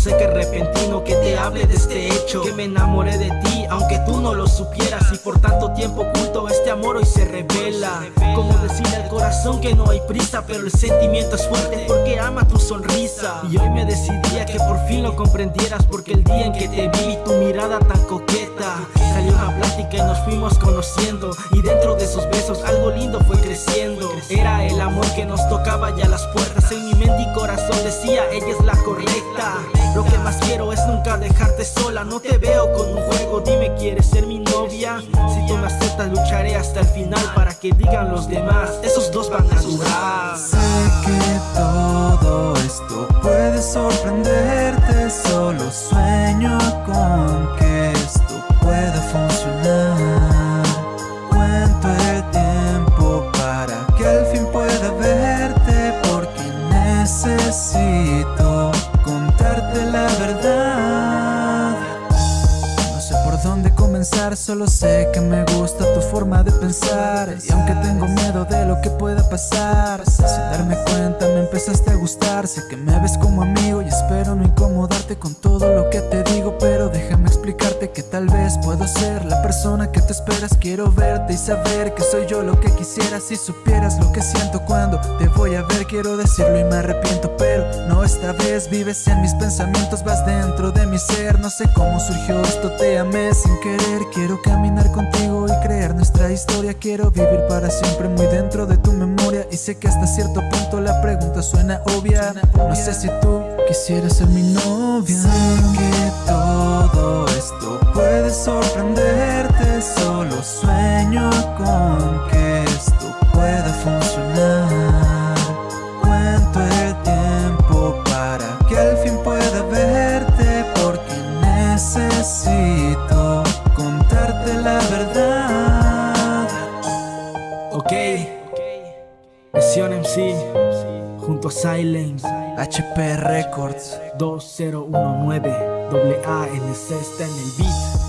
sé que repentino que te hable de este hecho. Que me enamoré de ti aunque tú no lo supieras. Y por tanto tiempo oculto este amor hoy se revela. Como decirle al corazón que no hay prisa Pero el sentimiento es fuerte porque ama tu sonrisa. Y hoy me decidía que por fin lo comprendieras Porque el día en que te vi tu mirada tan coqueta. Salió una plática y nos fuimos conociendo. Y dentro de esos besos algo lindo fue creciendo. Era el amor que nos tocaba ya las puertas. En mi mente y corazón decía ella es la correcta. Lo que más quiero es nunca dejarte sola. No te veo con un juego, dime quieres ser mi novia Si tú me aceptas lucharé hasta el final Para que digan los demás, esos dos van a durar No sé por dónde comenzar, solo sé que me gusta tu forma de pensar. Y aunque tengo miedo de lo que pueda pasar Sin darme cuenta me empezaste a gustar. Sé que me ves como amigo y espero no incomodarte con todo lo que ser la persona que tú esperas. Quiero verte y saber que soy yo lo que quisieras Si supieras lo que siento cuando te voy a ver Quiero decirlo y me arrepiento. Pero no esta vez Vives en mis pensamientos, vas dentro de mi ser. No sé cómo surgió esto, te amé sin querer. Quiero caminar contigo y crear nuestra historia. Quiero vivir para siempre muy dentro de tu sé que hasta cierto punto la pregunta suena obvia. No sé si tú quisieras ser mi novia. Sé que todo esto puede sorprenderte Solo sueño Misión MC Junto a Silence. HP Records. 2019 AA está en el beat